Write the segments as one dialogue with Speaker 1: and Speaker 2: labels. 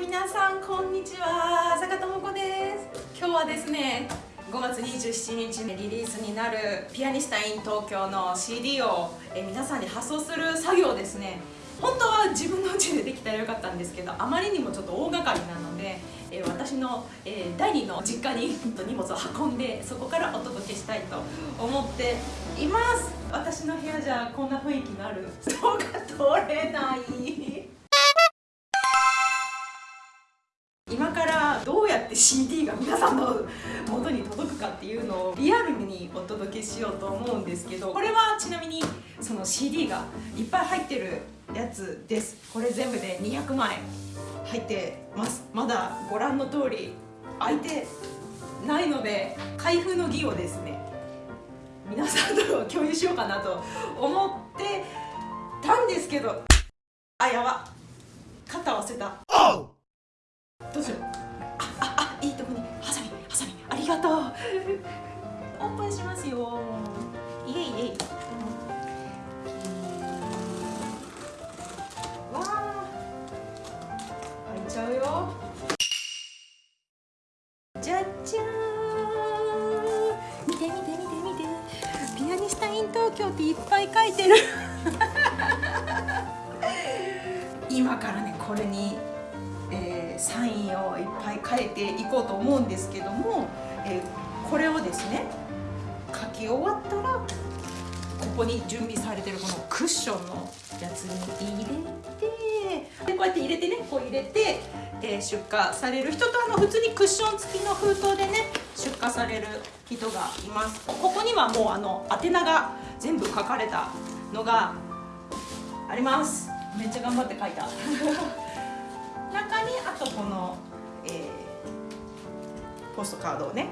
Speaker 1: 皆さんこんにちは。坂智子です。今日はですね5月27日にリリースになるピアニスタイン東京の CD をえ皆さんに発送する作業ですね。本当は自分の家でできたらよかったんですけどあまりにもちょっと大掛かりなので、え私の、え第2の実家に荷物を運んでそこからお届けしたいと思っています。私の部屋じゃこんな雰囲気のある。人が撮れない。どうやって CD が皆さんの元に届くかっていうのをリアルにお届けしようと思うんですけどこれはちなみにその CD がいっぱい入ってるやつです。これ全部で200枚入ってます。まだご覧の通り開いてないので開封の儀をですね皆さんと共有しようかなと思ってたんですけどあやば。肩を忘れた。どうしよう。じゃじゃー。ん見て見て見て見て。ピアニスタイン東京っていっぱい書いてる。今からねこれにえー、サインをいっぱい書いていこうと思うんですけども、えー、これをですね書き終わったらここに準備されてるこのクッションのやつに入れてこうやって入れてねこう入れて、えー、出荷される人とあの普通にクッション付きの封筒でね出荷される人がいます。ここにはもうあの宛名が全部書かれたのがあります。めっちゃ頑張って書いた。中にあとこの、えー、ポストカードをね、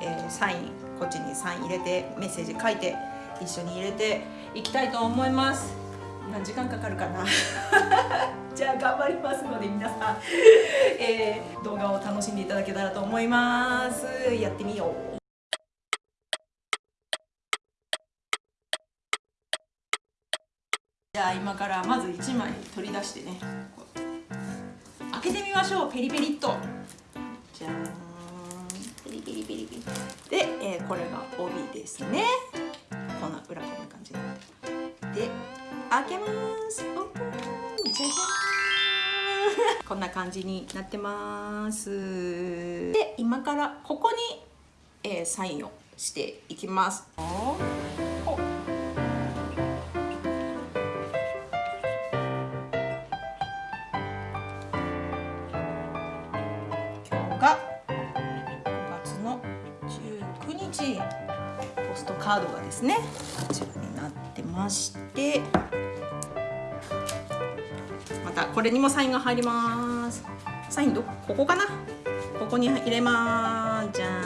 Speaker 1: えー、サインこっちにサイン入れてメッセージ書いて一緒に入れていきたいと思います何時間かかるかな。じゃあ頑張りますので皆さん、えー、動画を楽しんでいただけたらと思います。やってみよう。じゃあ今からまず1枚取り出してね。開けてみましょう。ペリペリっと。じゃん。ペリペリペリペリ。で、えー、これが帯ですね。こんな裏こんな感じ開けます。オープン。じゃじゃーん。こんな感じになってます。で今からここに、えー、サインをしていきます。が5月の19日。ポストカードがですねこちらってまして。またこれにもサインが入ります。サインどここかな？ここに入れます。じゃん。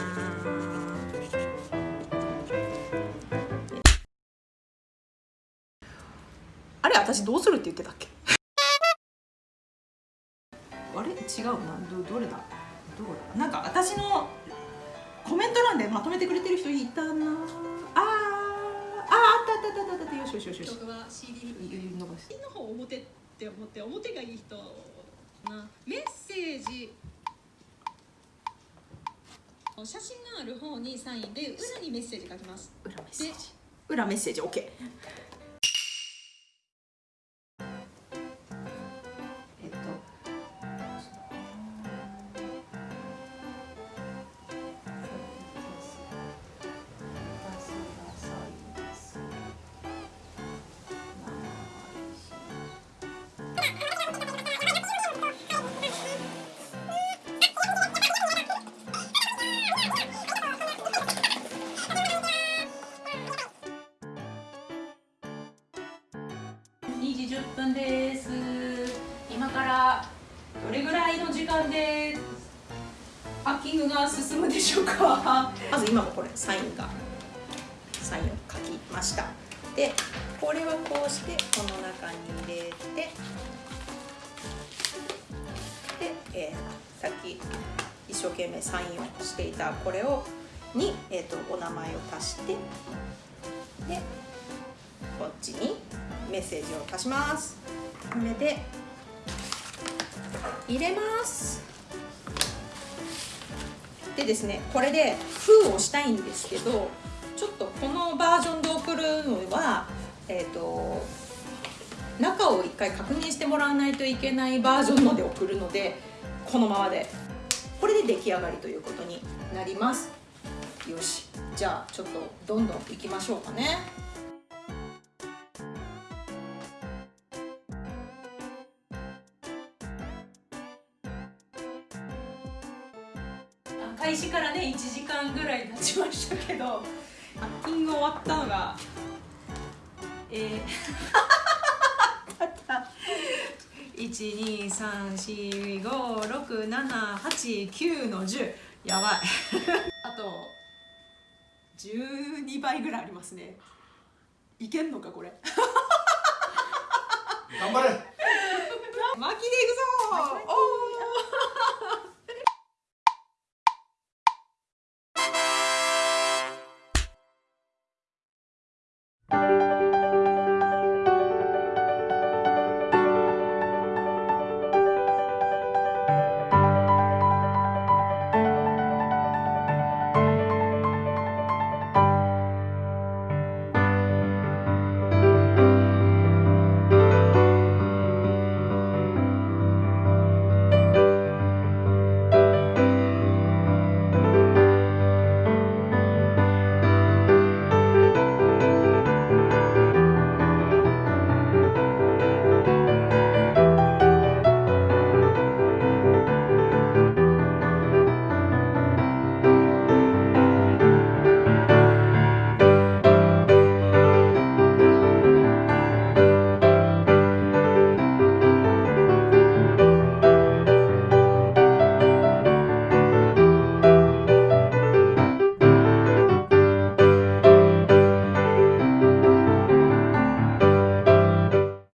Speaker 1: あれ私どうするって言ってたっけ？あれ？違うな。どどれだ？どうだ？なんか私のコメント欄でまとめてくれてる人いたなあたたたたたよしよしよしよし
Speaker 2: 僕は CD
Speaker 1: 伸ばして
Speaker 2: の方表って思って表がいい人なメッセージ写真がある方にサインで裏にメッセージ書きます
Speaker 1: 裏メッセージ裏メッセージ OK れぐらいの時間でパッキングが進むでしょうか？まず今もこれサインがサインを書きました。でこれはこうしてこの中に入れてで、えー、さっき一生懸命サインをしていたこれをに、えーと、お名前を足してでこっちにメッセージを足します。これで入れます。でですねこれで封をしたいんですけどちょっとこのバージョンで送るのはえっ、と中を一回確認してもらわないといけないバージョンので送るのでこのままで。これで出来上がりということになります。よし。じゃあちょっとどんどんいきましょうかね。開始からね1時間ぐらい経ちましたけどパッキング終わったのがえー 123456789の10やばい。あと12倍ぐらいありますね。いけんのかこれ。
Speaker 3: 頑張れ。
Speaker 1: 巻きでいくぞおー